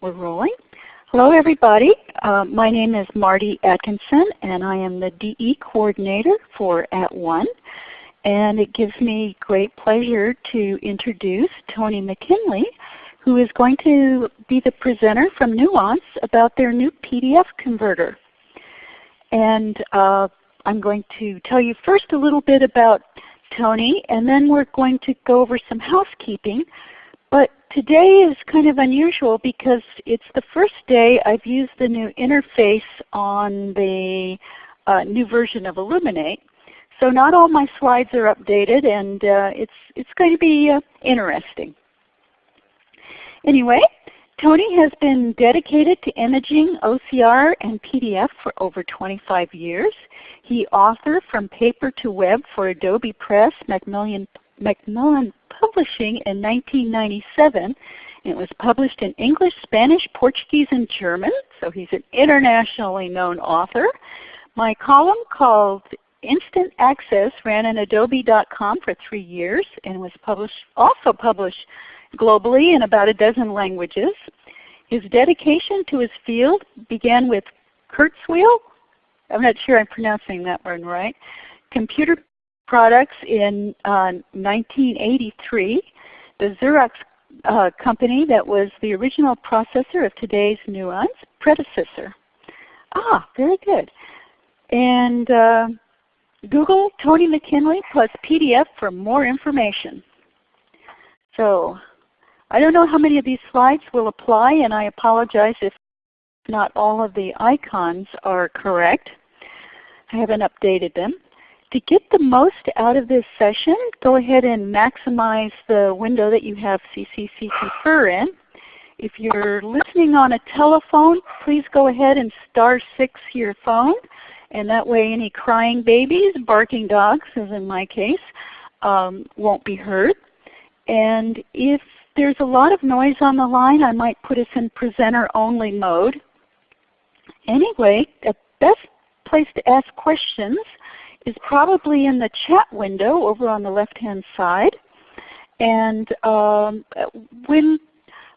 We're rolling. Hello everybody. Uh, my name is Marty Atkinson and I am the DE Coordinator for At One. And it gives me great pleasure to introduce Tony McKinley who is going to be the presenter from Nuance about their new PDF converter. And uh, I'm going to tell you first a little bit about Tony and then we're going to go over some housekeeping but today is kind of unusual because it's the first day I've used the new interface on the uh, new version of Elluminate. So not all my slides are updated and uh, it's, it's going to be uh, interesting. Anyway, Tony has been dedicated to imaging OCR and PDF for over 25 years. He authored from paper to web for Adobe Press, Macmillan, Macmillan Publishing in 1997. It was published in English, Spanish, Portuguese, and German, so he's an internationally known author. My column called Instant Access ran on adobe.com for three years and was published, also published globally in about a dozen languages. His dedication to his field began with Kurzweil, I'm not sure I'm pronouncing that one right, computer products in uh, 1983. The Xerox uh, company that was the original processor of today's Nuance predecessor. Ah, very good. And uh, Google Tony McKinley plus PDF for more information. So I don't know how many of these slides will apply and I apologize if not all of the icons are correct. I haven't updated them to get the most out of this session, go ahead and maximize the window that you have CCC Confer in. If you're listening on a telephone, please go ahead and star 6 your phone. And that way any crying babies, barking dogs, as in my case, um, won't be heard. And if there's a lot of noise on the line, I might put us in presenter only mode. Anyway, the best place to ask questions is probably in the chat window over on the left-hand side. And um, when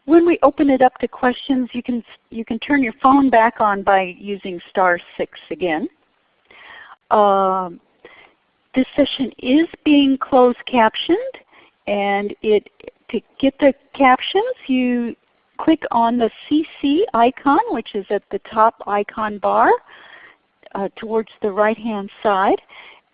when we open it up to questions, you can you can turn your phone back on by using star six again. Um, this session is being closed captioned, and it to get the captions, you click on the CC icon, which is at the top icon bar uh, towards the right hand side.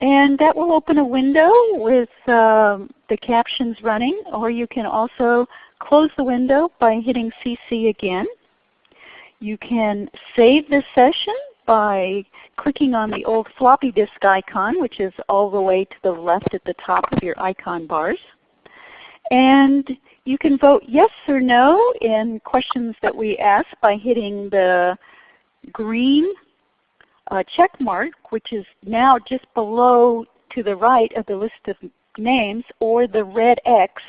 And that will open a window with uh, the captions running or you can also close the window by hitting CC again. You can save the session by clicking on the old floppy disk icon which is all the way to the left at the top of your icon bars. And you can vote yes or no in questions that we ask by hitting the green uh, check mark, which is now just below to the right of the list of names, or the red X,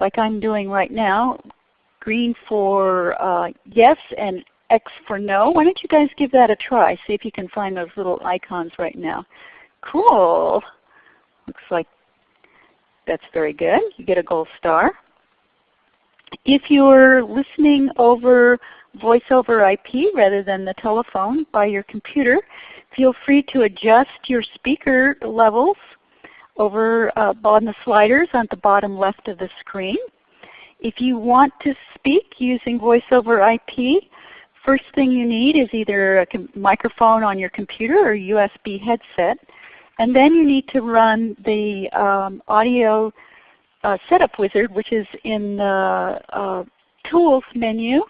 like I'm doing right now, green for uh, yes and X for no. Why don't you guys give that a try? See if you can find those little icons right now. Cool. Looks like that's very good. You get a gold star. If you're listening over voice over IP rather than the telephone by your computer, feel free to adjust your speaker levels over uh, on the sliders on the bottom left of the screen. If you want to speak using voice over IP, first thing you need is either a microphone on your computer or USB headset. And then you need to run the um, audio uh, setup wizard which is in the uh, Tools menu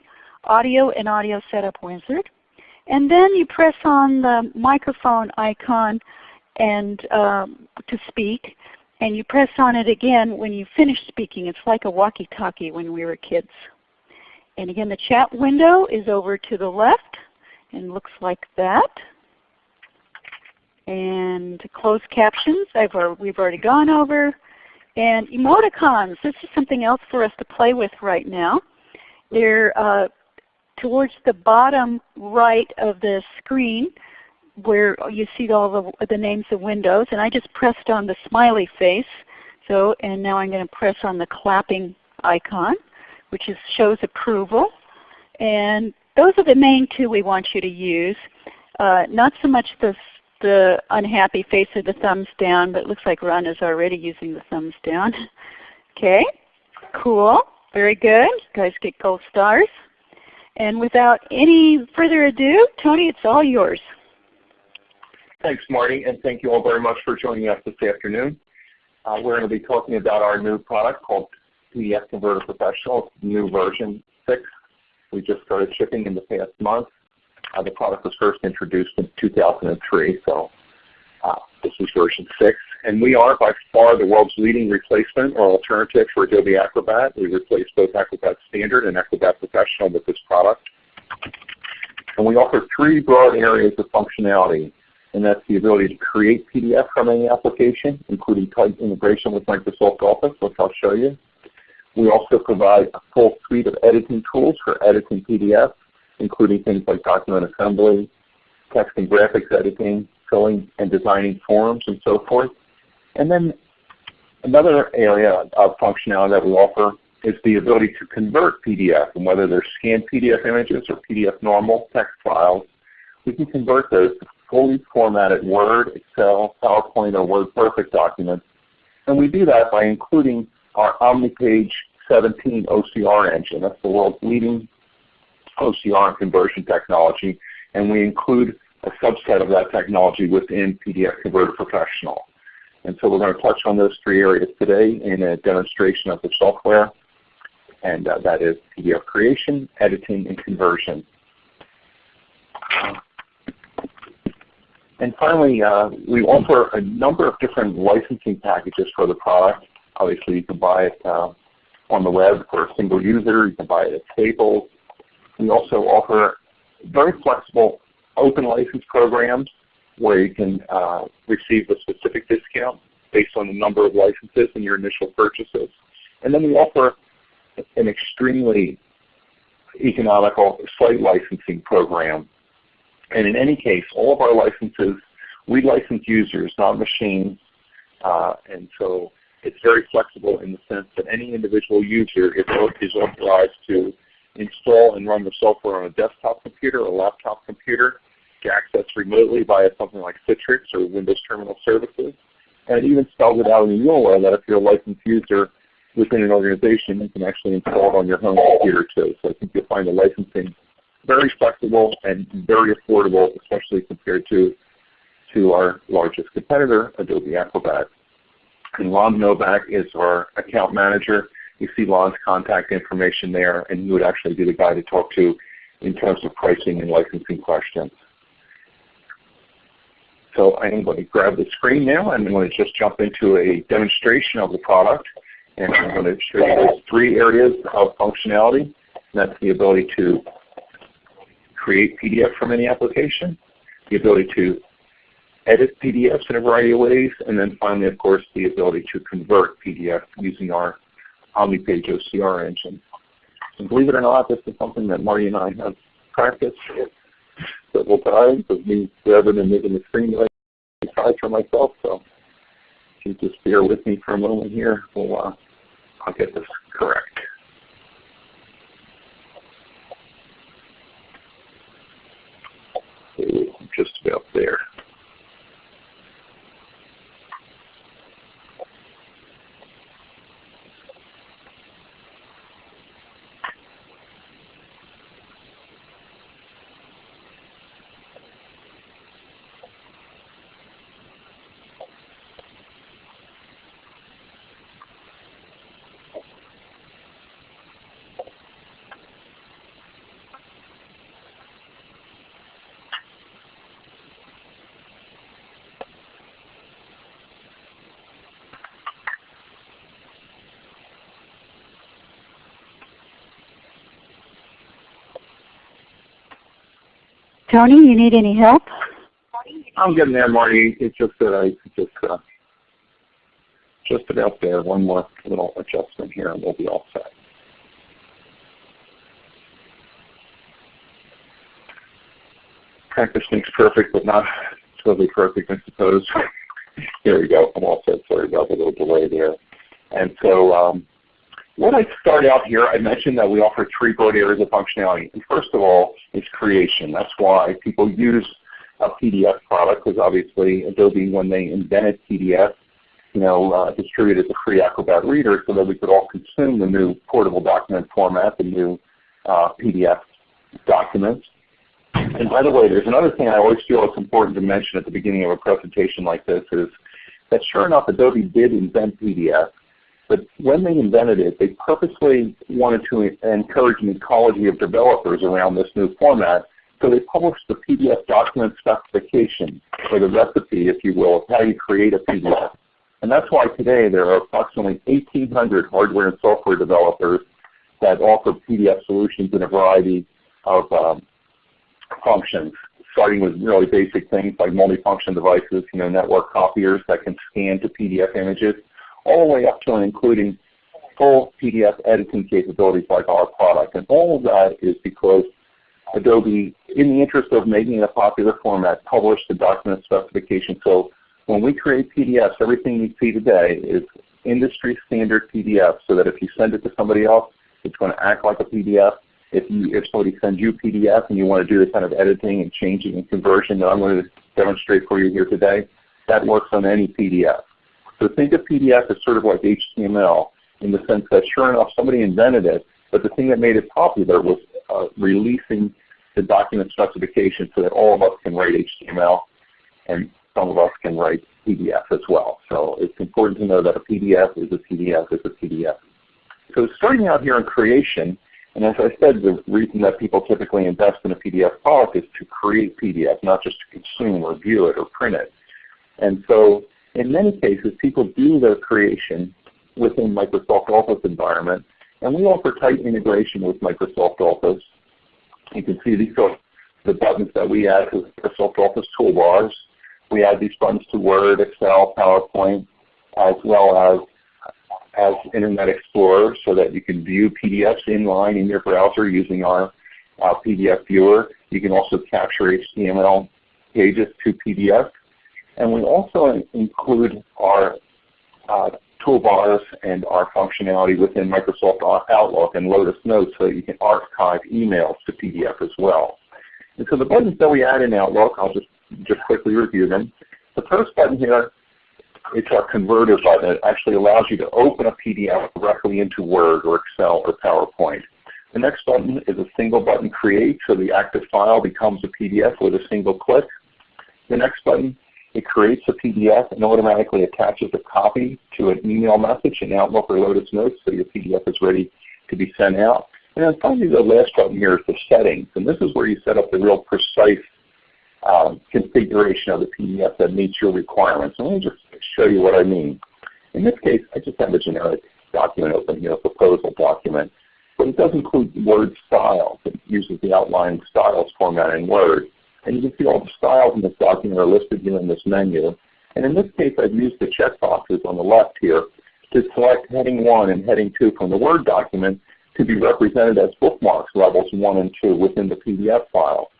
Audio and Audio Setup Wizard. And then you press on the microphone icon and um, to speak, and you press on it again when you finish speaking. It's like a walkie-talkie when we were kids. And again, the chat window is over to the left and looks like that. And closed captions, I've, we've already gone over. And emoticons, this is something else for us to play with right now. They're uh, towards the bottom right of the screen where you see all the, the names of windows and I just pressed on the smiley face. So and now I'm going to press on the clapping icon which is, shows approval. And those are the main two we want you to use. Uh, not so much the, the unhappy face or the thumbs down, but it looks like Ron is already using the thumbs down. okay, cool, very good. You guys get gold stars. And without any further ado, Tony, it's all yours. Thanks, Marty, and thank you all very much for joining us this afternoon. Uh, we're going to be talking about our new product called PDF Converter Professional, new version 6. We just started shipping in the past month. Uh, the product was first introduced in 2003, so uh, this is version 6. And we are by far the world's leading replacement or alternative for Adobe Acrobat. We replace both Acrobat Standard and Acrobat Professional with this product. And we offer three broad areas of functionality, and that's the ability to create PDF from any application, including tight integration with Microsoft Office, which I'll show you. We also provide a full suite of editing tools for editing PDF, including things like document assembly, text and graphics editing, filling and designing forms, and so forth. And then another area of functionality that we offer is the ability to convert PDF, and whether they're scanned PDF images or PDF normal text files, we can convert those to fully formatted Word, Excel, PowerPoint, or WordPerfect documents. And we do that by including our OmniPage 17 OCR engine. That's the world's leading OCR and conversion technology. And we include a subset of that technology within PDF Converter Professional. And so we're going to touch on those three areas today in a demonstration of the software. And uh, that is PDF creation, editing, and conversion. And finally, uh, we offer a number of different licensing packages for the product. Obviously, you can buy it uh, on the web for a single user. You can buy it at tables. We also offer very flexible open license programs where you can uh, receive a specific discount based on the number of licenses in your initial purchases. And then we offer an extremely economical site licensing program. And in any case, all of our licenses, we license users, not machines. Uh, and so it's very flexible in the sense that any individual user is, authorized to install and run the software on a desktop computer or a laptop computer access remotely via something like Citrix or Windows Terminal Services. And it even spells it out in the URL that if you're a licensed user within an organization, you can actually install it on your home computer too. So I think you'll find the licensing very flexible and very affordable, especially compared to, to our largest competitor, Adobe Acrobat. And Lon Novak is our account manager. You see Lon's contact information there, and he would actually be the guy to talk to in terms of pricing and licensing questions. So I'm going to grab the screen now and I'm going to just jump into a demonstration of the product. And I'm going to show you those three areas of functionality. That's the ability to create PDF from any application, the ability to edit PDFs in a variety of ways, and then finally, of course, the ability to convert PDF using our OmniPage OCR engine. And believe it or not, this is something that Marty and I have practiced several times of me grabbing and making the screen like tried for myself. So if you just bear with me for a moment here, we'll uh, I'll get this correct. Okay, just about there. Tony, you need any help? I'm getting there, Marty. It's just that I just uh, just about there. One more little adjustment here, and we'll be all set. Practice makes perfect, but not totally perfect, I suppose. Here we go. I'm all set. Sorry about the little delay there. And so um, what I start out here, I mentioned that we offer three broad areas of functionality. And first of all is creation. That's why people use a PDF product because obviously Adobe, when they invented PDF, you know, uh, distributed the free Acrobat Reader so that we could all consume the new portable document format, the new uh, PDF documents. And by the way, there's another thing I always feel it's important to mention at the beginning of a presentation like this is that sure enough Adobe did invent PDF, but when they invented it, they purposely wanted to encourage an ecology of developers around this new format so they published the PDF document specification, or the recipe, if you will, of how you create a PDF. And that's why today there are approximately 1,800 hardware and software developers that offer PDF solutions in a variety of um, functions, starting with really basic things like multifunction devices, you know, network copiers that can scan to PDF images, all the way up to and including full PDF editing capabilities like our product. And all of that is because Adobe, in the interest of making it a popular format, published the document specification. So when we create PDFs, everything you see today is industry standard PDF so that if you send it to somebody else, it's going to act like a PDF. If, you, if somebody sends you a PDF and you want to do the kind of editing and changing and conversion that I'm going to demonstrate for you here today, that works on any PDF. So think of PDF as sort of like HTML in the sense that sure enough somebody invented it, but the thing that made it popular was uh, releasing the document specification so that all of us can write HTML and some of us can write PDF as well. So it's important to know that a PDF is a PDF is a PDF. So starting out here in creation, and as I said, the reason that people typically invest in a PDF product is to create PDF, not just to consume or view it or print it. And so in many cases, people do their creation within Microsoft Office environment, and we offer tight integration with Microsoft Office. You can see these are the buttons that we add to Microsoft Office toolbars. We add these buttons to Word, Excel, PowerPoint, as well as as Internet Explorer so that you can view PDFs inline in your browser using our uh, PDF viewer. You can also capture HTML pages to PDF. And we also include our uh, toolbars and our functionality within Microsoft Outlook and Lotus Notes so that you can archive emails to PDF as well. And so the buttons that we add in Outlook, I'll just just quickly review them. The first button here, it's our converter button. It actually allows you to open a PDF directly into Word or Excel or PowerPoint. The next button is a single button create, so the active file becomes a PDF with a single click. The next button, it creates a PDF and automatically attaches a copy to an email message in Outlook or Lotus Notes so your PDF is ready to be sent out. And then finally the last button here is the settings. And this is where you set up the real precise um, configuration of the PDF that meets your requirements. And let me just show you what I mean. In this case, I just have a generic document open here, a proposal document. But it does include Word styles. It uses the outline styles format in Word. And you can see all the styles in this document are listed here in this menu. And in this case, I've used the checkboxes on the left here to select heading 1 and heading 2 from the Word document to be represented as bookmarks levels 1 and 2 within the PDF file.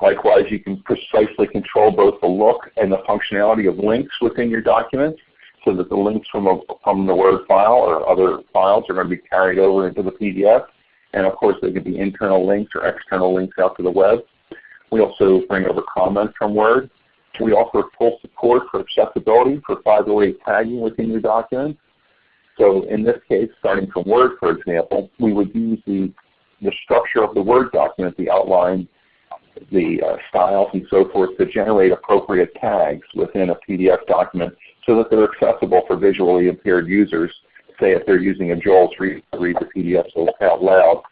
Likewise, you can precisely control both the look and the functionality of links within your document so that the links from, a, from the Word file or other files are going to be carried over into the PDF. And of course, they could be internal links or external links out to the web. We also bring over comments from Word. We offer full support for accessibility for 508 tagging within your documents. So in this case, starting from Word, for example, we would use the, the structure of the Word document, the outline the uh, styles and so forth to generate appropriate tags within a PDF document so that they're accessible for visually impaired users. Say if they're using a JAWS read read the PDF out loud,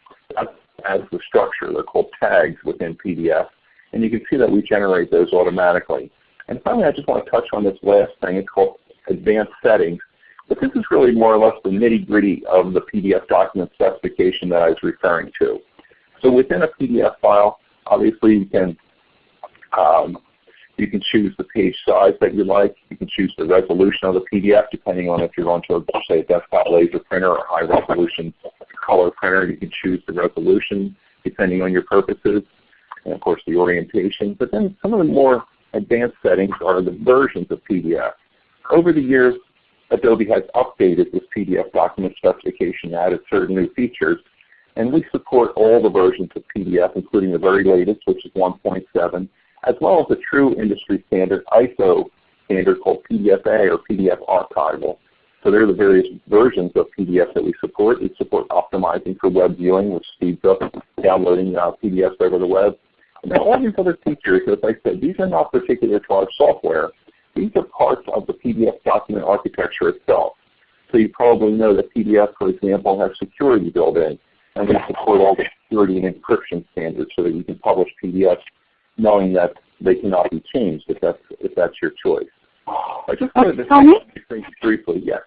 as the structure. They're called tags within PDF. And you can see that we generate those automatically. And finally, I just want to touch on this last thing. It's called advanced settings. But this is really more or less the nitty gritty of the PDF document specification that I was referring to. So within a PDF file, Obviously, you can um, you can choose the page size that you like. You can choose the resolution of the PDF depending on if you're going to say a desktop laser printer or high resolution color printer. You can choose the resolution depending on your purposes and of course the orientation. But then some of the more advanced settings are the versions of PDF. Over the years, Adobe has updated this PDF document specification, added certain new features, and we support all the versions of PDF, including the very latest, which is 1.7, as well as the true industry standard ISO standard called PDFA or PDF archival. So there are the various versions of PDF that we support. We support optimizing for web viewing, which speeds up downloading uh, PDFs over the web. And then all these other features, as I said, these are not particular to our software. These are parts of the PDF document architecture itself. So you probably know that PDF, for example, has security built in. And we support all the security and encryption standards so that you can publish PDFs knowing that they cannot be changed if that's, if that's your choice. I just wanted to say briefly. Yes.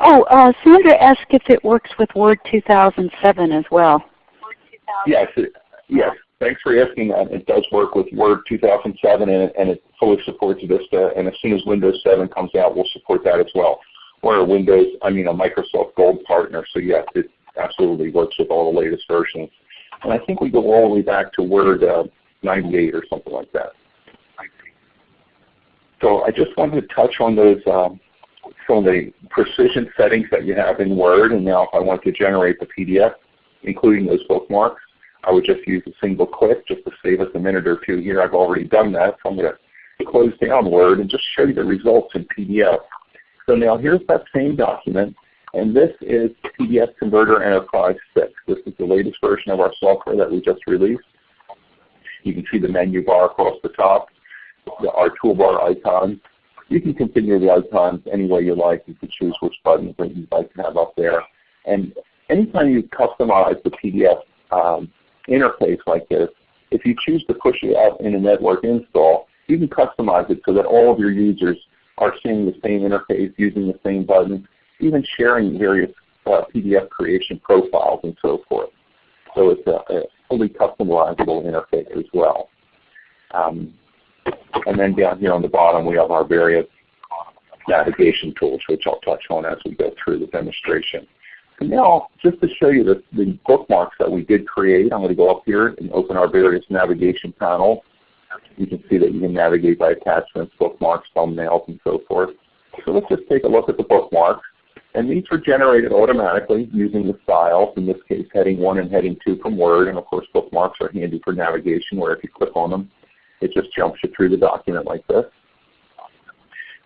Oh, uh, Sandra asked if it works with Word 2007 as well. Yes, it, yes. Thanks for asking that. It does work with Word 2007 and it, and it fully supports Vista. And as soon as Windows 7 comes out, we'll support that as well. We're a Windows, I mean a Microsoft Gold partner, so yes, it absolutely works with all the latest versions. And I think we go all the way back to Word uh, 98 or something like that. So I just wanted to touch on those um, some of the precision settings that you have in Word. And now if I want to generate the PDF, including those bookmarks, I would just use a single click just to save us a minute or two here. I've already done that. So I'm going to close down Word and just show you the results in PDF. So now here's that same document. And this is PDF Converter Enterprise 6. This is the latest version of our software that we just released. You can see the menu bar across the top, our toolbar icons. You can configure the icons any way you like. You can choose which buttons that you'd like to have up there. And anytime you customize the PDF um, interface like this, if you choose to push it out in a network install, you can customize it so that all of your users are seeing the same interface, using the same buttons, even sharing various uh, PDF creation profiles and so forth. So it's a, a fully customizable interface as well. Um, and then down here on the bottom we have our various navigation tools, which I'll touch on as we go through the demonstration. And now, just to show you the, the bookmarks that we did create, I'm going to go up here and open our various navigation panels. You can see that you can navigate by attachments, bookmarks, thumbnails, and so forth. So let's just take a look at the bookmarks. And these were generated automatically using the styles, in this case heading 1 and heading 2 from Word. And of course bookmarks are handy for navigation where if you click on them, it just jumps you through the document like this.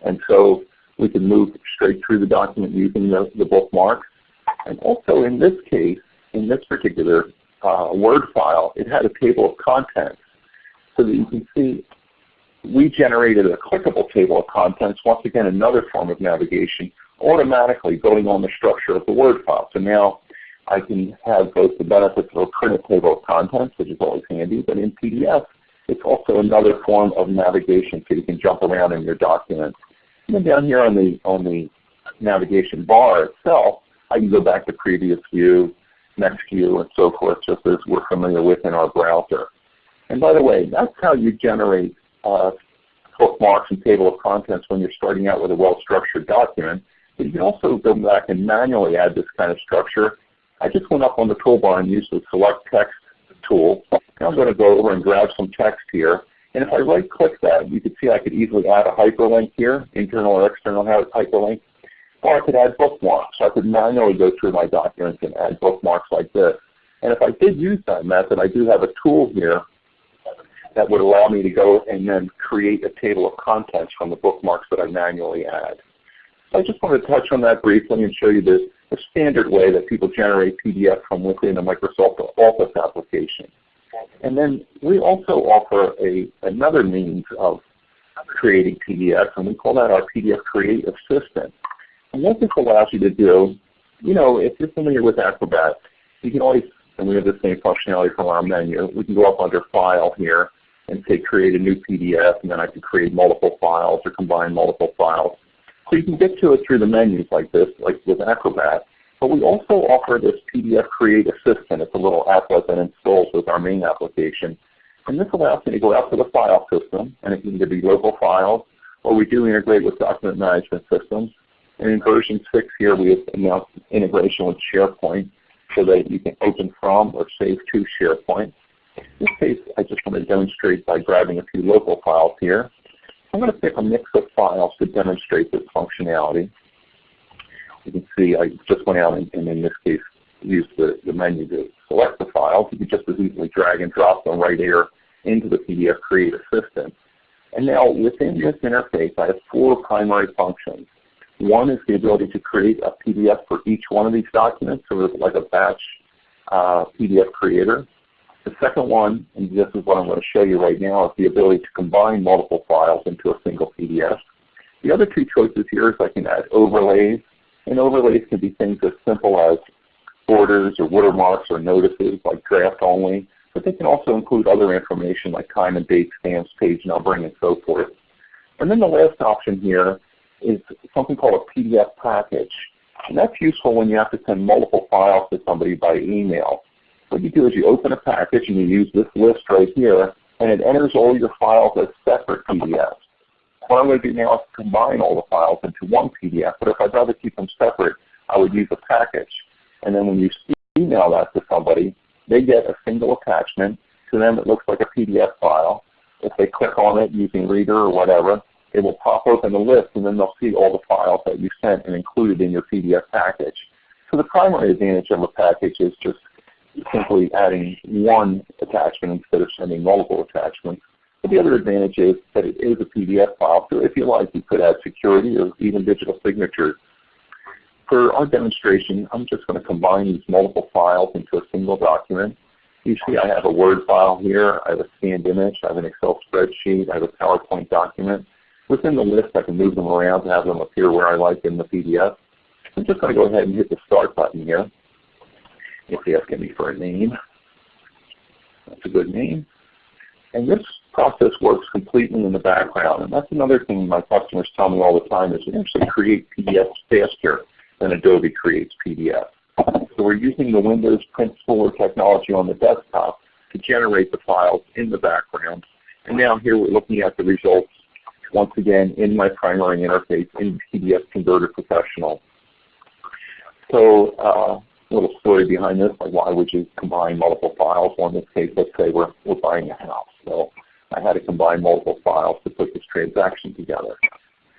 And so we can move straight through the document using the, the bookmarks. And also in this case, in this particular uh, Word file, it had a table of contents so that you can see we generated a clickable table of contents, once again another form of navigation, automatically building on the structure of the Word file. So now I can have both the benefits of a printed table of contents, which is always handy, but in PDF, it's also another form of navigation so you can jump around in your document. And then down here on the, on the navigation bar itself, I can go back to previous view, next view, and so forth, just as we're familiar with in our browser. And by the way, that's how you generate uh, bookmarks and table of contents when you're starting out with a well-structured document. But you can also go back and manually add this kind of structure. I just went up on the toolbar and used the Select Text tool. Now I'm going to go over and grab some text here. And if I right click that, you can see I could easily add a hyperlink here, internal or external hyperlink. Or I could add bookmarks. So I could manually go through my documents and add bookmarks like this. And if I did use that method, I do have a tool here that would allow me to go and then create a table of contents from the bookmarks that I manually add. So I just want to touch on that briefly and show you the, the standard way that people generate PDF from within a Microsoft Office application. And then we also offer a, another means of creating PDFs, and we call that our PDF Create Assistant. What this allows you to do, you know, if you're familiar with Acrobat, you can always, and we have the same functionality from our menu, we can go up under File here and say create a new PDF, and then I can create multiple files or combine multiple files. So you can get to it through the menus like this, like with Acrobat. But we also offer this PDF Create Assistant. It's a little applet that installs with our main application. And this allows me to go out to the file system, and it can either be local files, or we do integrate with document management systems. And in version 6 here, we have announced integration with SharePoint so that you can open from or save to SharePoint. In this case, I just want to demonstrate by grabbing a few local files here. I'm going to pick a mix of files to demonstrate this functionality. You can see I just went out and, and in this case used the, the menu to select the files. You could just as easily drag and drop them right here into the PDF Create Assistant. And now within this interface, I have four primary functions. One is the ability to create a PDF for each one of these documents, sort of like a batch uh, PDF creator. The second one, and this is what I'm going to show you right now, is the ability to combine multiple files into a single PDF. The other two choices here is I can add overlays, and overlays can be things as simple as borders or watermarks or notices like draft only, but they can also include other information like time and date, stamps, page numbering, and so forth. And then the last option here is something called a PDF package. And that's useful when you have to send multiple files to somebody by email. What you do is you open a package and you use this list right here, and it enters all your files as separate PDFs. What I'm going to do now is combine all the files into one PDF, but if I'd rather keep them separate, I would use a package. And then when you email that to somebody, they get a single attachment. To them it looks like a PDF file. If they click on it using Reader or whatever, it will pop open the list and then they'll see all the files that you sent and included in your PDF package. So the primary advantage of a package is just simply adding one attachment instead of sending multiple attachments. But the other advantage is that it is a PDF file, so if you like, you could add security or even digital signatures. For our demonstration, I'm just going to combine these multiple files into a single document. You see I have a Word file here, I have a scanned image, I have an Excel spreadsheet, I have a PowerPoint document. Within the list, I can move them around to have them appear where I like in the PDF. I'm just going to go ahead and hit the Start button here. It's asking me for a name. That's a good name. And this process works completely in the background. And that's another thing my customers tell me all the time is we actually create PDFs faster than Adobe creates PDF. So we're using the Windows Print Spooler technology on the desktop to generate the files in the background. And now here we're looking at the results once again in my primary interface in PDF Converter Professional. So uh, little story behind this, like why would you combine multiple files? Well, in this case, let's say we're, we're buying a house. So I had to combine multiple files to put this transaction together.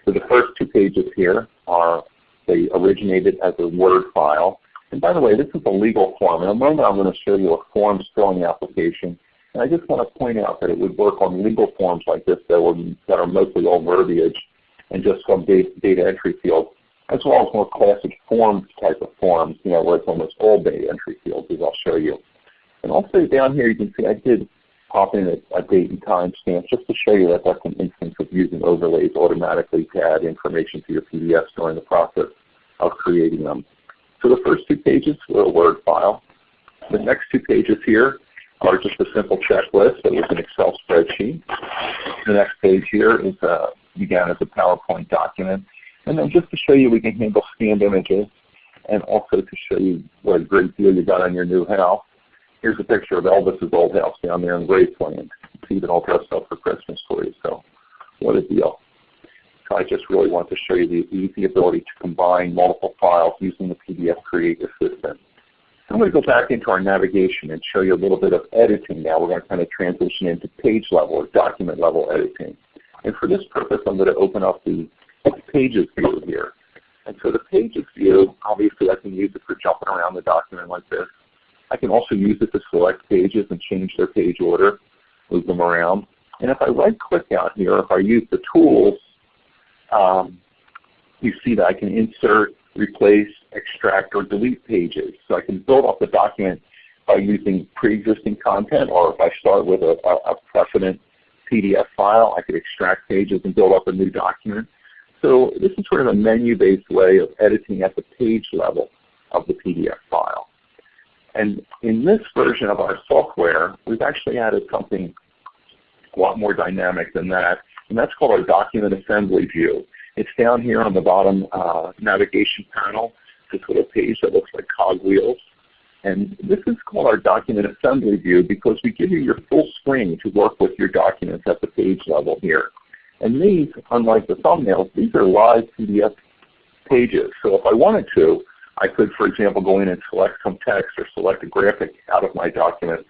So the first two pages here are, they originated as a Word file. And by the way, this is a legal form. In a moment I'm going to show you a forms filling application. And I just want to point out that it would work on legal forms like this that, would, that are mostly all verbiage and just some data, data entry fields as well as more classic forms type of forms, you know, where it's almost all data entry fields, as I'll show you. And also down here you can see I did pop in a, a date and time stamp just to show you that that's an instance of using overlays automatically to add information to your PDFs during the process of creating them. So the first two pages were a Word file. The next two pages here are just a simple checklist that was an Excel spreadsheet. The next page here is uh, began as a PowerPoint document and then just to show you we can handle scanned images and also to show you what a great deal you got on your new house. Here's a picture of Elvis's old house down there in Graceland. It's even all dressed up for Christmas for you, so what a deal. So I just really want to show you the easy ability to combine multiple files using the PDF Create Assistant. I'm going to go back into our navigation and show you a little bit of editing now. We're going to kind of transition into page level or document level editing. And for this purpose, I'm going to open up the pages view here. And so the pages view, obviously I can use it for jumping around the document like this. I can also use it to select pages and change their page order, move them around. And if I right click out here, if I use the tools, um, you see that I can insert, replace, extract, or delete pages. So I can build up the document by using pre-existing content, or if I start with a, a, a precedent PDF file, I could extract pages and build up a new document. So this is sort of a menu-based way of editing at the page level of the PDF file. And in this version of our software, we've actually added something a lot more dynamic than that, and that's called our document assembly view. It's down here on the bottom uh, navigation panel, this little page that looks like cogwheels. And this is called our document assembly view because we give you your full screen to work with your documents at the page level here. And these, unlike the thumbnails, these are live PDF pages. So if I wanted to, I could, for example, go in and select some text or select a graphic out of my document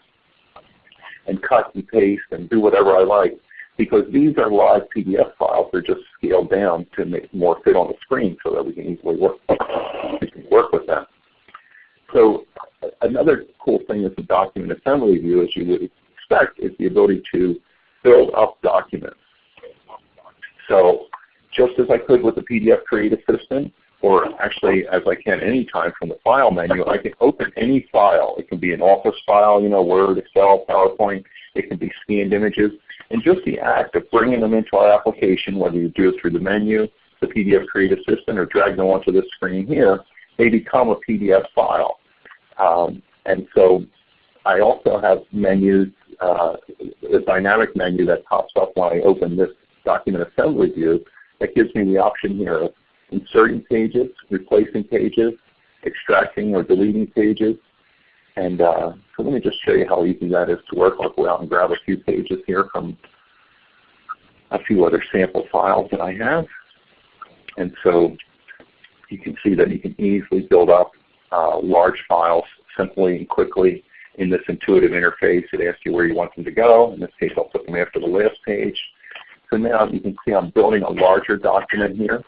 and cut and paste and do whatever I like. Because these are live PDF files. They're just scaled down to make more fit on the screen so that we can easily work, we can work with them. So another cool thing with the document assembly view, as you would expect, is the ability to build up documents. So just as I could with the PDF Create Assistant, or actually as I can anytime from the File menu, I can open any file. It can be an Office file, you know, Word, Excel, PowerPoint. It can be scanned images. And just the act of bringing them into our application, whether you do it through the menu, the PDF Create Assistant, or drag them onto this screen here, they become a PDF file. Um, and so I also have menus, uh, a dynamic menu that pops up when I open this document assembly view that gives me the option here of inserting pages, replacing pages, extracting or deleting pages. And uh, so let me just show you how easy that is to work. I'll go out and grab a few pages here from a few other sample files that I have. And so you can see that you can easily build up uh, large files simply and quickly in this intuitive interface. It asks you where you want them to go. In this case, I'll put them after the last page. So now you can see I'm building a larger document here.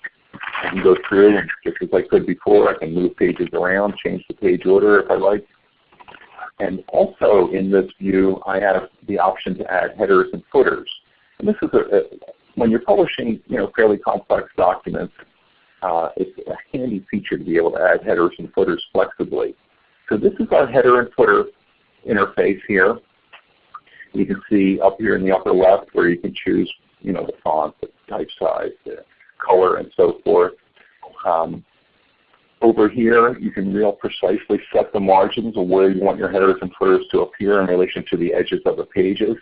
I can go through and just as I could before, I can move pages around, change the page order if I like. And also in this view, I have the option to add headers and footers. And this is a, a when you're publishing you know, fairly complex documents, uh, it's a handy feature to be able to add headers and footers flexibly. So this is our header and footer interface here. You can see up here in the upper left where you can choose you know, the font, the type size, the color, and so forth. Um, over here, you can real precisely set the margins of where you want your headers and footers to appear in relation to the edges of the pages.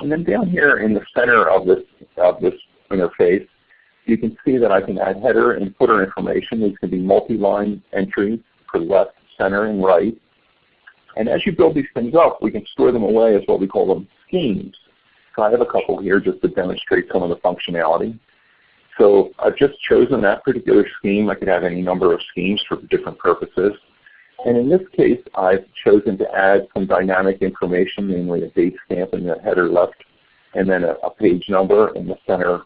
And then down here in the center of this, of this interface, you can see that I can add header and footer information. These can be multi-line entries for left, center, and right. And as you build these things up, we can store them away as what we call them schemes. So I have a couple here just to demonstrate some of the functionality. So I've just chosen that particular scheme. I could have any number of schemes for different purposes. And in this case, I've chosen to add some dynamic information, namely a date stamp in the header left, and then a, a page number in the center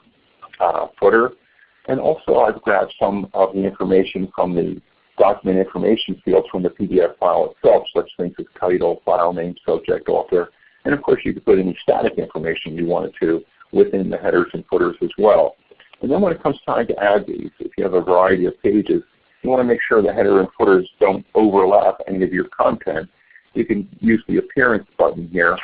uh, footer. And also I've grabbed some of the information from the document information fields from the PDF file itself, such things as title, file name, subject, author, and of course you could put any static information you wanted to within the headers and footers as well. And then when it comes time to add these, if you have a variety of pages, you want to make sure the header and footers don't overlap any of your content. You can use the appearance button here,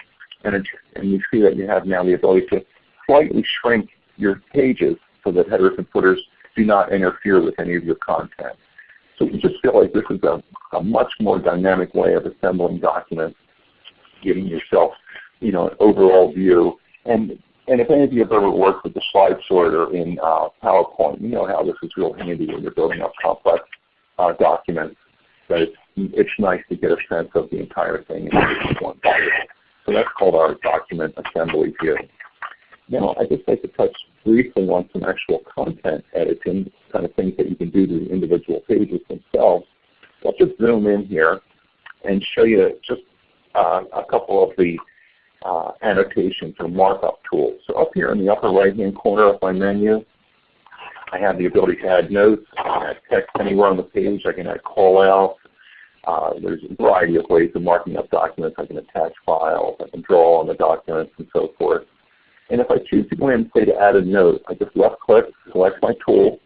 and, it, and you see that you have now the ability to slightly shrink your pages so that headers and footers do not interfere with any of your content. So we just feel like this is a, a much more dynamic way of assembling documents, giving yourself you know, an overall view. And and if any of you have ever worked with the slide sorter in uh, PowerPoint, you know how this is real handy when you're building up complex uh, documents. But it's, it's nice to get a sense of the entire thing in one view. So that's called our document assembly view. Now I'd just like to touch briefly on some actual content editing, kind of things that you can do to the individual pages themselves. I'll just zoom in here and show you just uh, a couple of the uh, annotations or markup tools. So up here in the upper right hand corner of my menu, I have the ability to add notes, add text anywhere on the page, I can add call outs. Uh, there's a variety of ways of marking up documents. I can attach files, I can draw on the documents and so forth. And if I choose to go in and say to add a note, I just left click, select my tool.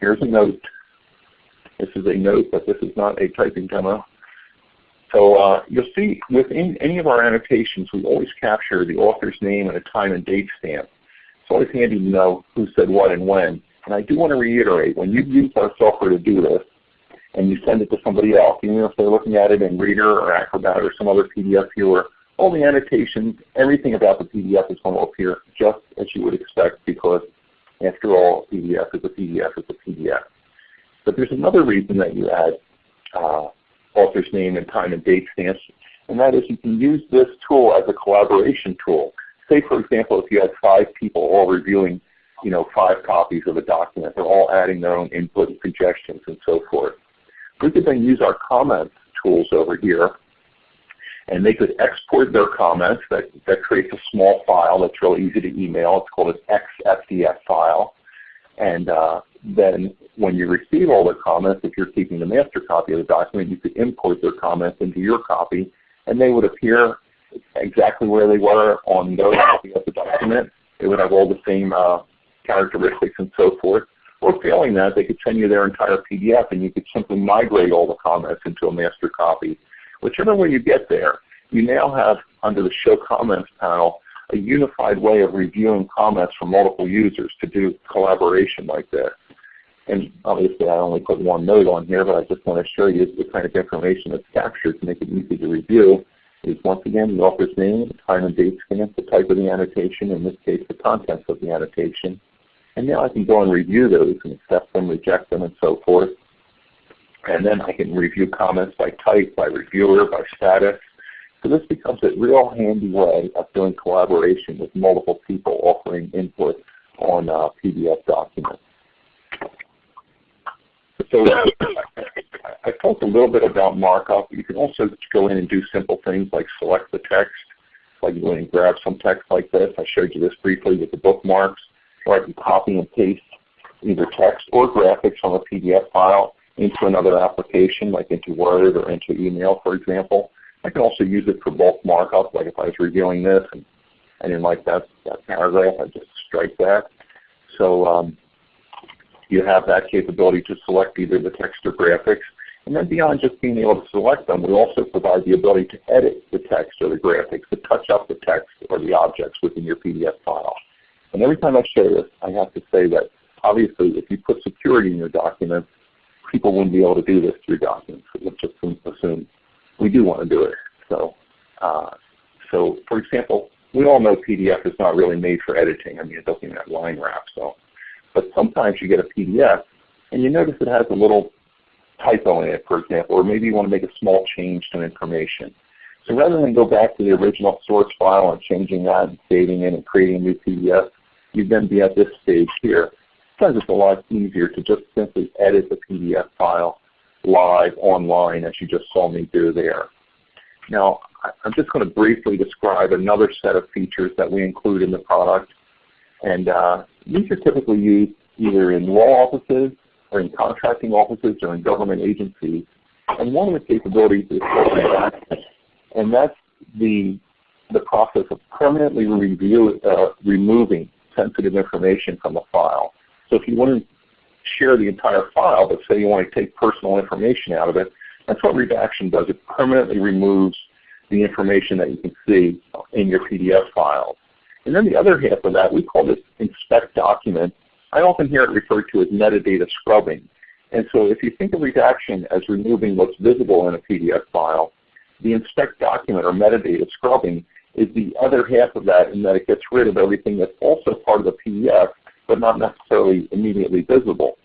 Here's a note. This is a note, but this is not a typing demo. So uh, you'll see within any of our annotations, we always capture the author's name and a time and date stamp. It's always handy to know who said what and when. And I do want to reiterate, when you use our software to do this, and you send it to somebody else, even if they're looking at it in Reader or Acrobat or some other PDF viewer, all the annotations, everything about the PDF is going to appear just as you would expect because after all, PDF is a PDF is a PDF. But there's another reason that you add uh, author's name and time and date stamps, and that is you can use this tool as a collaboration tool. Say for example if you had five people all reviewing you know, five copies of a document, they're all adding their own input and suggestions and so forth. We could then use our comments tools over here And they could export their comments. That, that creates a small file that's real easy to email. It's called an XFDF file. And uh, then when you receive all the comments, if you're keeping the master copy of the document, you could import their comments into your copy, and they would appear exactly where they were on their copy of the document. It would have all the same uh, characteristics and so forth. Or failing that, they could send you their entire PDF and you could simply migrate all the comments into a master copy. Whichever way you get there, you now have under the Show Comments panel a unified way of reviewing comments from multiple users to do collaboration like this. And obviously I only put one note on here, but I just want to show you the kind of information that's captured to make it easy to review is once again the author's name, the time and date stamp, the type of the annotation, in this case the contents of the annotation. And now I can go and review those and accept them, reject them, and so forth. And then I can review comments by type, by reviewer, by status. So this becomes a real handy way of doing collaboration with multiple people offering input on uh, PDF documents. So I talked a little bit about markup. You can also go in and do simple things like select the text, like go and grab some text like this. I showed you this briefly with the bookmarks. Or I can copy and paste either text or graphics from a PDF file into another application, like into Word or into email, for example. I can also use it for bulk markup, like if I was reviewing this and I didn't like that, that paragraph, I just strike that. So um, you have that capability to select either the text or graphics. And then beyond just being able to select them, we also provide the ability to edit the text or the graphics, to touch up the text or the objects within your PDF file. And every time I show this, I have to say that obviously if you put security in your documents, people wouldn't be able to do this through documents. Let's just assume we do want to do it. So, uh, so for example, we all know PDF is not really made for editing. I mean, it doesn't even have line wrap. So, but sometimes you get a PDF and you notice it has a little typo in it, for example, or maybe you want to make a small change to information. So rather than go back to the original source file and changing that and saving it and creating a new PDF, you'd then be at this stage here. Sometimes it's a lot easier to just simply edit the PDF file live online as you just saw me do there. Now, I'm just going to briefly describe another set of features that we include in the product. And uh, these are typically used either in law offices or in contracting offices or in government agencies. And one of the capabilities is and that's the, the process of permanently review, uh, removing sensitive information from a file. So if you want to share the entire file, but say you want to take personal information out of it, that's what redaction does. It permanently removes the information that you can see in your PDF files. And then the other half of that, we call this inspect document. I often hear it referred to as metadata scrubbing. And so if you think of redaction as removing what's visible in a PDF file, the inspect document or metadata scrubbing is the other half of that in that it gets rid of everything that's also part of the PDF but not necessarily immediately visible.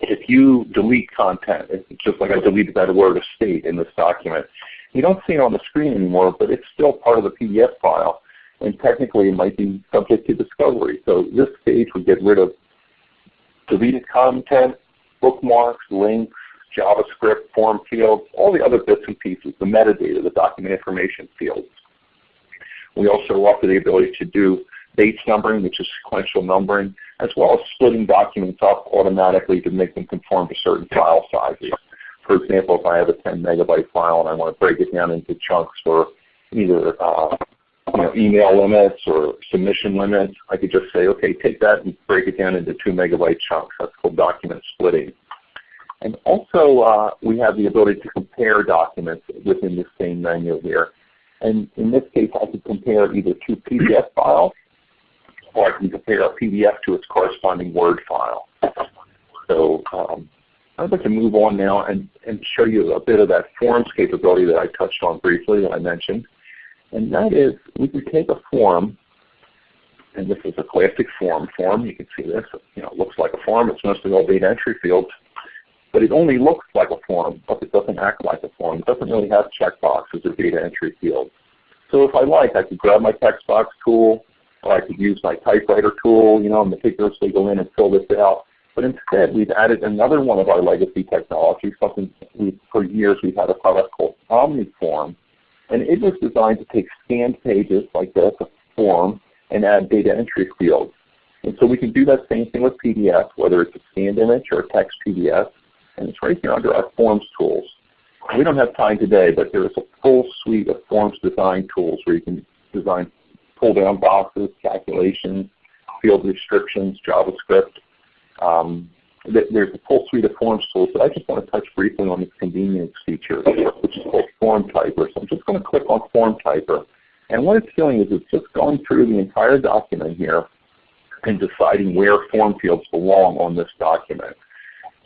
If you delete content, it's just like I deleted that word estate in this document, you don't see it on the screen anymore, but it's still part of the PDF file, and technically it might be subject to discovery. So this stage would get rid of deleted content, bookmarks, links, JavaScript, form fields, all the other bits and pieces, the metadata, the document information fields. We also offer the ability to do Bates numbering, which is sequential numbering, as well as splitting documents up automatically to make them conform to certain file sizes. For example, if I have a 10 megabyte file and I want to break it down into chunks for either uh, you know, email limits or submission limits, I could just say, okay, take that and break it down into 2 megabyte chunks. That's called document splitting. And also uh, we have the ability to compare documents within the same menu here. And in this case, I could compare either two PDF files or I can compare a PDF to its corresponding Word file. So um, I'd like to move on now and, and show you a bit of that forms capability that I touched on briefly that I mentioned. And that is we can take a form, and this is a classic form form. You can see this. You know, it looks like a form. It's mostly all data entry fields. But it only looks like a form, but it doesn't act like a form. It doesn't really have checkboxes or data entry fields. So if I like, I could grab my text box tool, or I could use my typewriter tool, you know, and meticulously go in and fill this out. But instead, we've added another one of our legacy technologies, something we for years we've had a product called OmniForm. And it was designed to take scanned pages like this, a form, and add data entry fields. And so we can do that same thing with PDF, whether it's a scanned image or a text PDF. And it's right here under our Forms tools. We don't have time today, but there is a full suite of Forms design tools where you can design pull-down boxes, calculations, field restrictions, JavaScript. Um, there's a full suite of Forms tools, but I just want to touch briefly on this convenience feature, which is called Form Typer. So I'm just going to click on Form Typer. And what it's doing is it's just going through the entire document here and deciding where form fields belong on this document.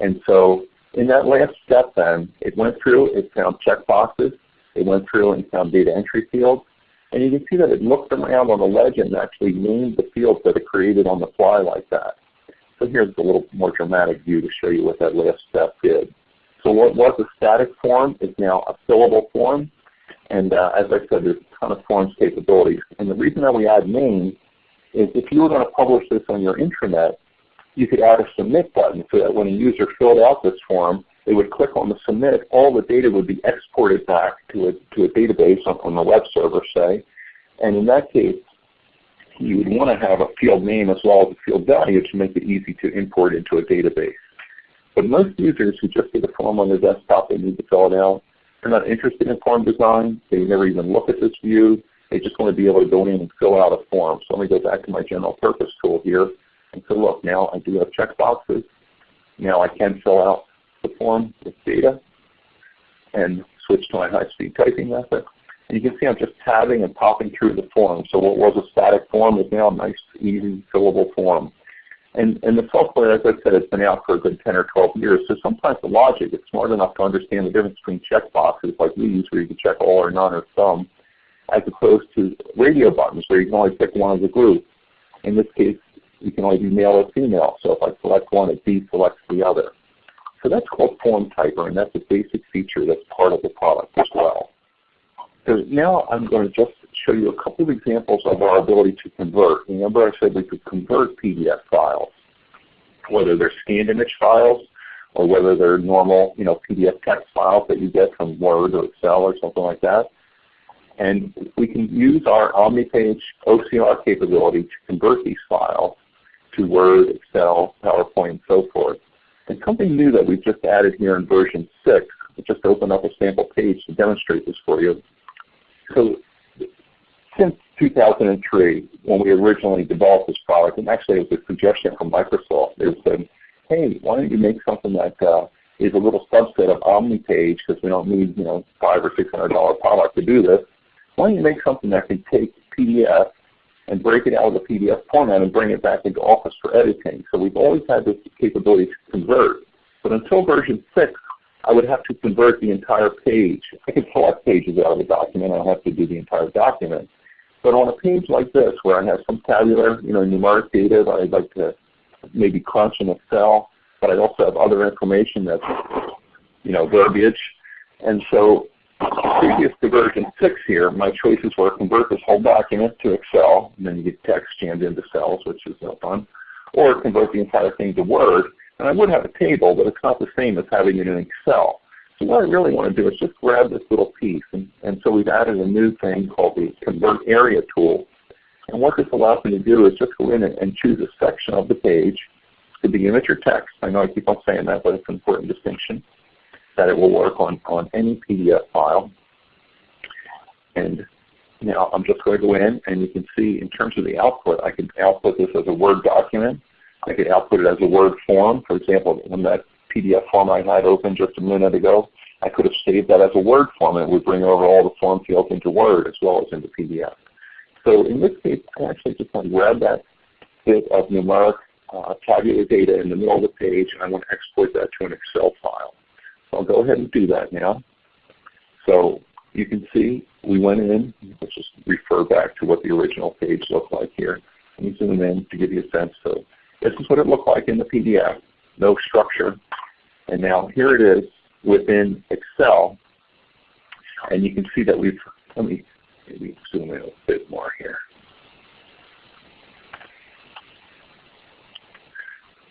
And so in that last step then, it went through, it found checkboxes, it went through and found data entry fields, and you can see that it looked around on the legend and actually named the fields that it created on the fly like that. So here's a little more dramatic view to show you what that last step did. So what was a static form is now a fillable form. And uh, as I said, there's a ton of forms capabilities. And the reason that we add names is if you were going to publish this on your intranet, you could add a submit button so that when a user filled out this form, they would click on the submit, all the data would be exported back to a, to a database on, on the web server, say. And in that case, you would want to have a field name as well as a field value to make it easy to import into a database. But most users who just get a form on their desktop, they need to fill it out. They're not interested in form design. They never even look at this view. They just want to be able to go in and fill out a form. So let me go back to my general purpose tool here. And so look, now I do have checkboxes. Now I can fill out the form with data and switch to my high-speed typing method. You can see I'm just tabbing and popping through the form. So what was a static form is now a nice, easy, fillable form. And, and the software, as I said, has been out for a good 10 or 12 years. So sometimes the logic is smart enough to understand the difference between checkboxes like we use where you can check all or none or some, as opposed to radio buttons where you can only pick one of a group. In this case, you can only do male or female. So if I select one, it deselects the other. So that's called Form Typer, and that's a basic feature that's part of the product as well. So now I'm going to just show you a couple of examples of our ability to convert. Remember I said we could convert PDF files, whether they're scanned image files or whether they're normal you know, PDF text files that you get from Word or Excel or something like that. And we can use our OmniPage OCR capability to convert these files to Word, Excel, PowerPoint, and so forth. And something new that we've just added here in version 6, I'll just open up a sample page to demonstrate this for you. So since 2003, when we originally developed this product, and actually it was a suggestion from Microsoft, they said, hey, why don't you make something that uh, is a little subset of OmniPage because we don't need you know five or six hundred dollar product to do this. Why don't you make something that can take PDF and break it out of the PDF format and bring it back into Office for editing. So we've always had this capability to convert. But until version 6, I would have to convert the entire page. I can select pages out of the document. I don't have to do the entire document. But on a page like this, where I have some tabular, you know, numeric data that I'd like to maybe crunch in Excel, but I also have other information that's, you know, verbiage. And so previous to version 6 here, my choices were convert this whole document to Excel, and then you get text jammed into cells, which is no fun, or convert the entire thing to Word. And I would have a table, but it's not the same as having it in Excel. So what I really want to do is just grab this little piece. And, and so we've added a new thing called the Convert Area tool. And what this allows me to do is just go in and, choose a section of the page. It could be image or text. I know I keep on saying that, but it's an important distinction that it will work on, on any PDF file. And now I'm just going to go in and you can see in terms of the output, I can output this as a Word document. I could output it as a Word form. For example, in that PDF form I had open just a minute ago, I could have saved that as a Word form and it would bring over all the form fields into Word as well as into PDF. So in this case, I actually just want to grab that bit of numeric uh, tabular data in the middle of the page and I want to export that to an Excel file. So I'll go ahead and do that now. So you can see we went in, let's just refer back to what the original page looked like here. Let me zoom in to give you a sense. So this is what it looked like in the PDF, no structure. And now here it is within Excel. And you can see that we've, let me maybe zoom in a bit more here.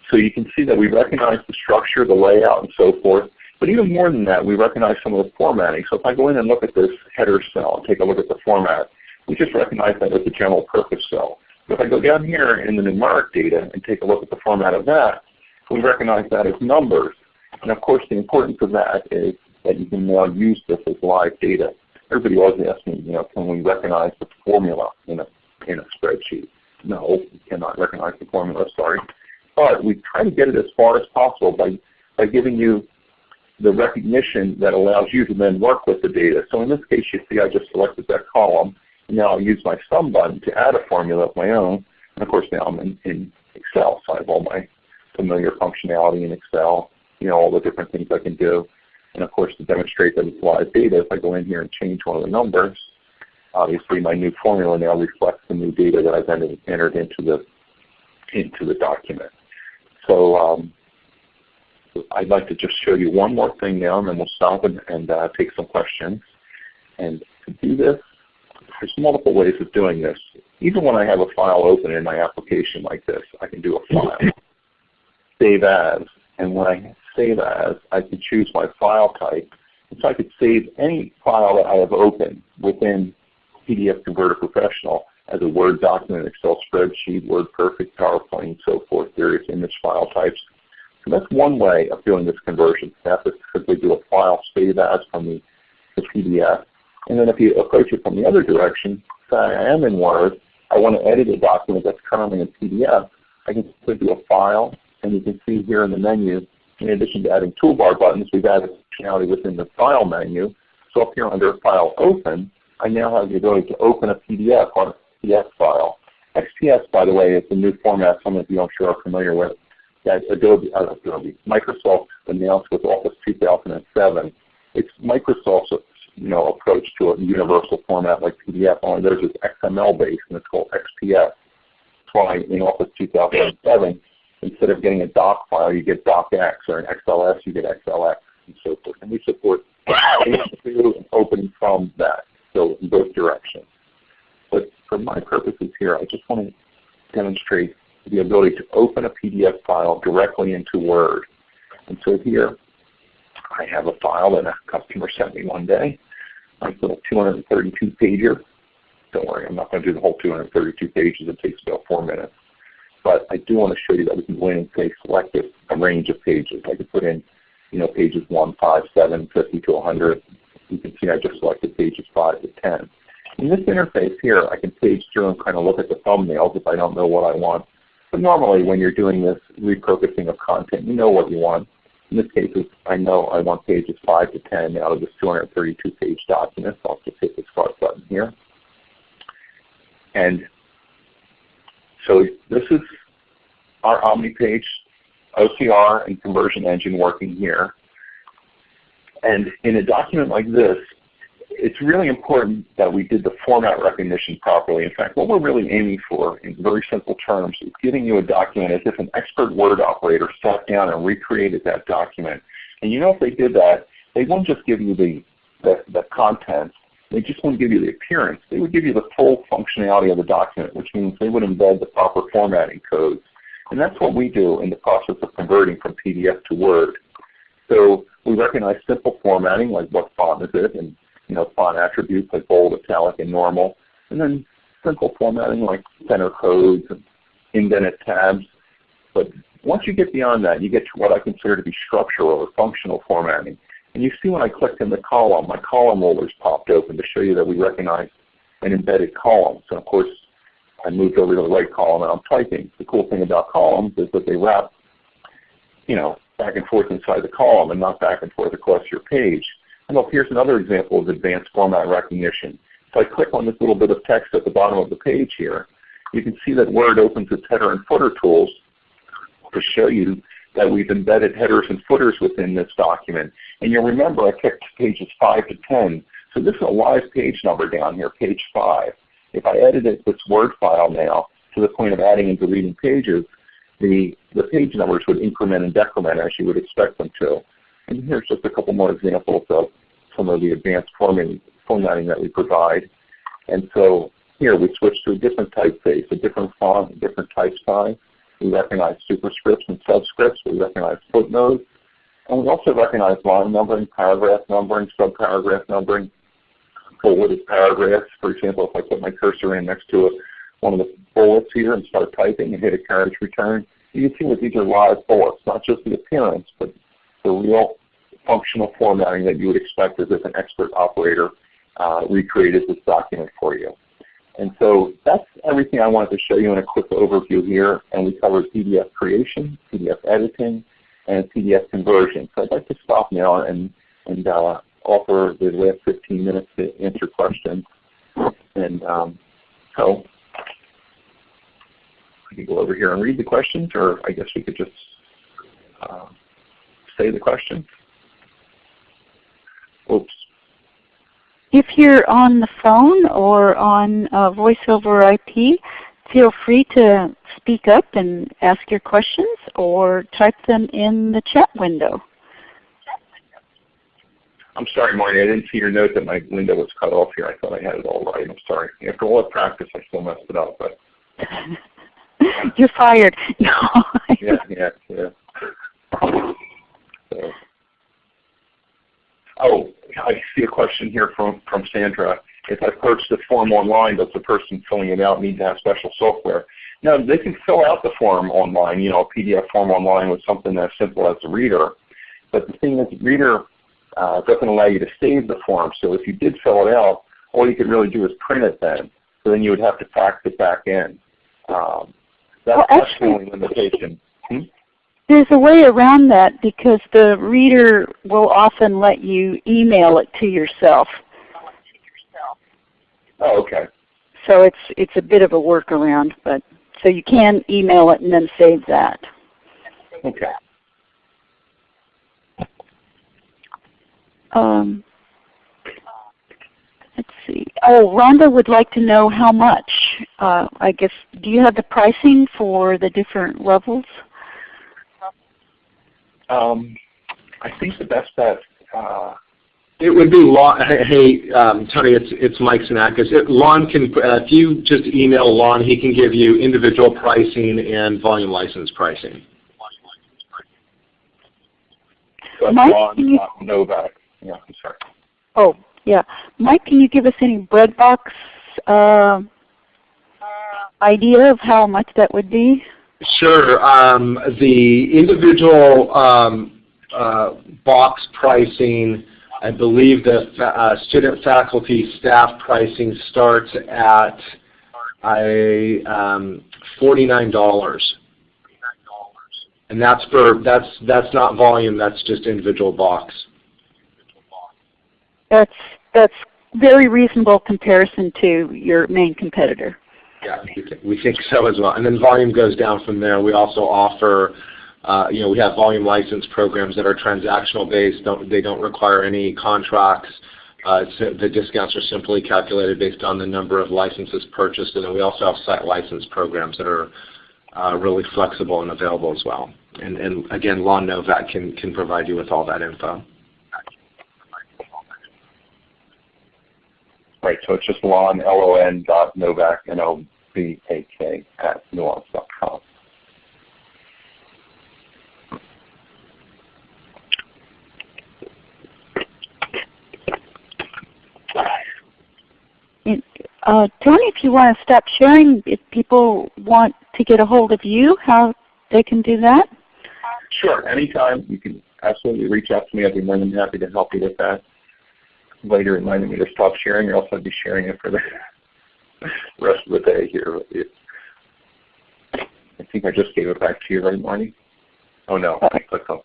So you can see that we recognize the structure, the layout, and so forth. But even more than that, we recognize some of the formatting. So if I go in and look at this header cell and take a look at the format, we just recognize that as a general purpose cell. But if I go down here in the numeric data and take a look at the format of that, we recognize that as numbers. And of course, the importance of that is that you can now use this as live data. Everybody always asks me, you know, can we recognize the formula in a, in a spreadsheet? No, we cannot recognize the formula, sorry. But we try to get it as far as possible by, by giving you the recognition that allows you to then work with the data. So in this case, you see I just selected that column. Now I'll use my sum button to add a formula of my own. And of course now I'm in, in Excel, so I have all my familiar functionality in Excel, you know, all the different things I can do. And of course to demonstrate that it's live data, if I go in here and change one of the numbers, obviously my new formula now reflects the new data that I've entered into the, into the document. So um, I'd like to just show you one more thing now and then we'll stop and, and uh, take some questions. And to do this, there's multiple ways of doing this. Even when I have a file open in my application like this, I can do a file, save as, and when I save as, I can choose my file type. And so I could save any file that I have open within PDF Converter Professional as a Word document, Excel spreadsheet, WordPerfect, PowerPoint, and so forth, various image file types. So that's one way of doing this conversion. That's to simply do a file save as from the, the PDF. And then if you approach it from the other direction, say I am in Word, I want to edit a document that's currently in PDF, I can simply do a file, and you can see here in the menu, in addition to adding toolbar buttons, we've added functionality within the File menu. So up here under File Open, I now have the ability to open a PDF on a PDF file. XPS, by the way, is a new format some of you I'm sure are familiar with that Adobe, uh, Adobe, Microsoft announced with Office 2007. It's Microsoft's you to a universal format like PDF, only theirs is XML based and it's called XPS. That's why in Office 2007, instead of getting a doc file, you get docx, or an XLS, you get XLX, and so forth. And we support and opening from that, so in both directions. But for my purposes here, I just want to demonstrate the ability to open a PDF file directly into Word. And so here, I have a file that a customer sent me one day, nice little 232 pager. Don't worry, I'm not going to do the whole 232 pages. It takes about four minutes. But I do want to show you that we can go in and say select a range of pages. I could put in, you know, pages 1, 5, 7, 50 to 100. You can see I just selected pages 5 to 10. In this interface here, I can page through and kind of look at the thumbnails if I don't know what I want. But normally when you're doing this repurposing of content, you know what you want. In this case, I know I want pages 5 to 10 out of this 232 page document. So I'll just hit the start button here. And so this is our OmniPage OCR and conversion engine working here. And in a document like this, it's really important that we did the format recognition properly. In fact, what we're really aiming for in very simple terms is giving you a document as if an expert Word operator sat down and recreated that document. And you know if they did that, they won't just give you the, the, the contents, they just won't give you the appearance. They would give you the full functionality of the document, which means they would embed the proper formatting codes. And that's what we do in the process of converting from PDF to Word. So we recognize simple formatting, like what font is it, and you know, font attributes like bold, italic, and normal. And then simple formatting like center codes and indented tabs. But once you get beyond that, you get to what I consider to be structural or functional formatting. And you see when I clicked in the column, my column rollers popped open to show you that we recognize an embedded column. So of course, I moved over to the right column and I'm typing. The cool thing about columns is that they wrap, you know, back and forth inside the column and not back and forth across your page. And look, here's another example of advanced format recognition. If I click on this little bit of text at the bottom of the page here, you can see that Word opens its header and footer tools to show you that we've embedded headers and footers within this document. And you'll remember I picked pages 5 to 10. So this is a live page number down here, page 5. If I edited this Word file now to the point of adding and deleting pages, the, the page numbers would increment and decrement as you would expect them to. And here's just a couple more examples of some of the advanced formatting, that we provide. And so here we switch to a different typeface, a different font, a different type size. We recognize superscripts and subscripts. We recognize footnotes. And we also recognize line numbering, paragraph numbering, subparagraph numbering, bulleted paragraphs. For example, if I put my cursor in next to a, one of the bullets here and start typing and hit a carriage return, you can see that these are live bullets, not just the appearance, but the real functional formatting that you would expect as if an expert operator uh, recreated this document for you. And so that's everything I wanted to show you in a quick overview here. And we covered PDF creation, PDF editing, and PDF conversion. So I'd like to stop now and, and uh, offer the last 15 minutes to answer questions. And um, so I can go over here and read the questions, or I guess we could just uh, say the question. Oops. If you're on the phone or on uh, voice over IP, feel free to speak up and ask your questions or type them in the chat window. I'm sorry, Marty. I didn't see your note that my window was cut off here. I thought I had it all right. I'm sorry. After all that practice, I still messed it up. But you're fired. No. yeah, yeah, yeah. So. Oh, I see a question here from, from Sandra. If I purchase the form online, does the person filling it out need to have special software? No, they can fill out the form online, you know, a PDF form online with something as simple as a reader. But the thing is, Reader uh, doesn't allow you to save the form. So if you did fill it out, all you could really do is print it then. So then you would have to fax it back in. Um, that's, well, actually, that's the only limitation. Hmm? There's a way around that because the reader will often let you email it to yourself. Oh, okay. So it's it's a bit of a workaround, but so you can email it and then save that. Okay. Um, let's see. Oh, Rhonda would like to know how much. Uh, I guess, do you have the pricing for the different levels? Um, I think the best bet. Uh, it would be Lon. Hey, um, Tony, it's it's Mike Sinakis. It, Lon can, uh, if you just email Lon, he can give you individual pricing and volume license pricing. That's Mike, Lon, can you- Novak. Yeah, I'm sorry. Oh, yeah. Mike, can you give us any breadbox uh, idea of how much that would be? Sure. Um, the individual um, uh, box pricing, I believe the fa uh, student, faculty, staff pricing starts at I, um, $49. And that's for that's that's not volume. That's just individual box. That's that's very reasonable comparison to your main competitor. Yeah, we think, so as well. And then volume goes down from there. We also offer, uh, you know, we have volume license programs that are transactional based. Don't, they don't require any contracts. Uh, the discounts are simply calculated based on the number of licenses purchased. And then we also have site license programs that are uh, really flexible and available as well. And, and again, Lon Novak can, can provide you with all that info. Right, so it's just Lon, L-O-N dot Novak, N-O-V-A-K at nuance.com. Uh, Tony, if you want to stop sharing, if people want to get a hold of you, how they can do that? Sure, anytime. You can absolutely reach out to me. I'd be more than happy to help you with that. Later reminding me to stop sharing or else I'd be sharing it for the rest of the day here. with you. I think I just gave it back to you, right, Marty? Oh no, I clicked on.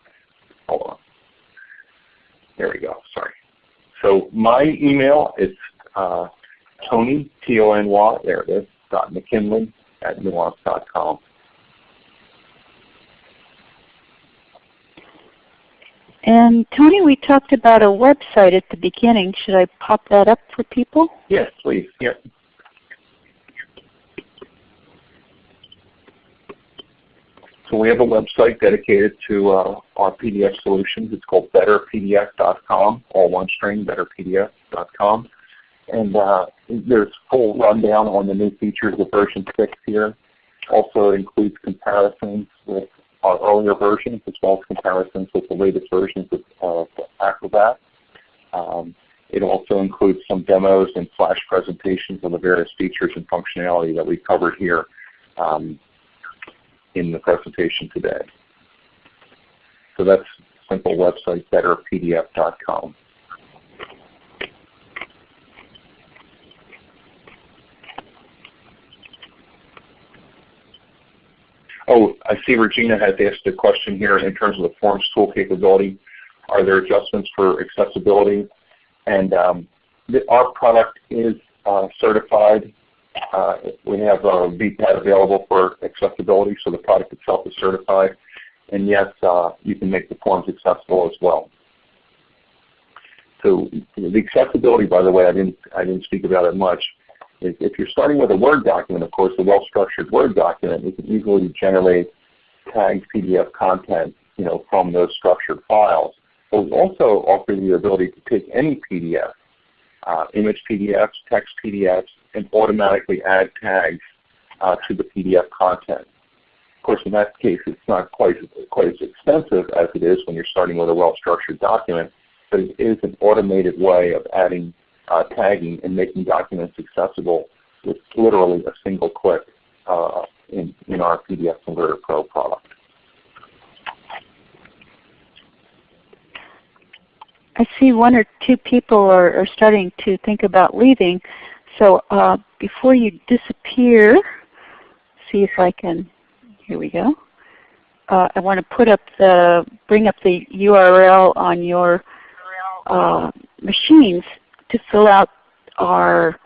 Hold on. There we go. Sorry. So my email is uh, Tony T O N Y. There it is. Dot McKinley at nuance.com. And Tony, we talked about a website at the beginning. Should I pop that up for people? Yes, please. Yep. So we have a website dedicated to uh, our PDF solutions. It's called betterpdf.com, all one string, betterpdf.com. And uh, there's a full rundown on the new features of version 6 here. Also includes comparisons with our earlier versions as well as comparisons with the latest versions of Acrobat. Um, it also includes some demos and flash presentations of the various features and functionality that we covered here um, in the presentation today. So that's simple website, betterpdf.com. Oh, I see Regina has asked a question here in terms of the Forms tool capability. Are there adjustments for accessibility? And um, our product is uh, certified. Uh, we have a VPAT available for accessibility, so the product itself is certified. And yes, uh, you can make the forms accessible as well. So the accessibility, by the way, I didn't, I didn't speak about it much. If you're starting with a Word document, of course, a well-structured Word document, you can easily generate tagged PDF content you know, from those structured files. But we also offer you the ability to take any PDF, uh, image PDFs, text PDFs, and automatically add tags uh, to the PDF content. Of course, in that case, it's not quite, quite as expensive as it is when you're starting with a well-structured document, but it is an automated way of adding uh, tagging and making documents accessible with literally a single click uh, in, in our PDF Converter Pro product. I see one or two people are, are starting to think about leaving. So uh, before you disappear, see if I can, here we go. Uh, I want to put up the, bring up the URL on your uh, machines to fill out our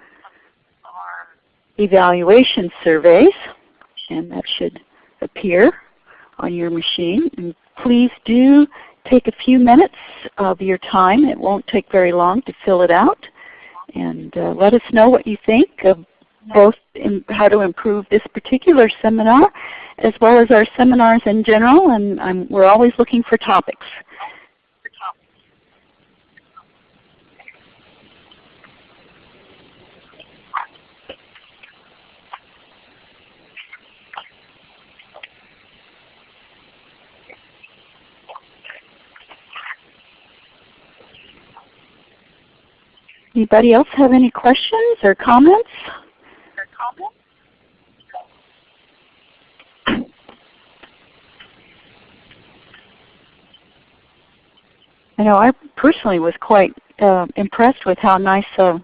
evaluation surveys, and that should appear on your machine. And please do take a few minutes of your time. It won't take very long to fill it out. And uh, let us know what you think of both how to improve this particular seminar as well as our seminars in general. And I'm, we're always looking for topics. Anybody else have any questions or comments? I know I personally was quite uh, impressed with how nice a,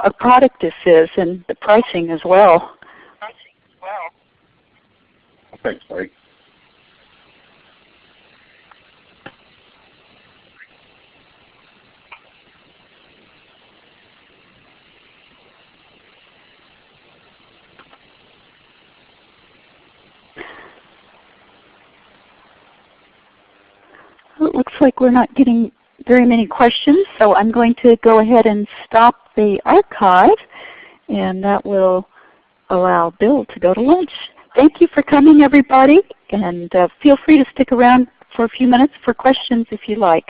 a product this is and the pricing as well. Thanks, Mike. Looks like we're not getting very many questions, so I'm going to go ahead and stop the archive, and that will allow Bill to go to lunch. Thank you for coming, everybody, and uh, feel free to stick around for a few minutes for questions if you like.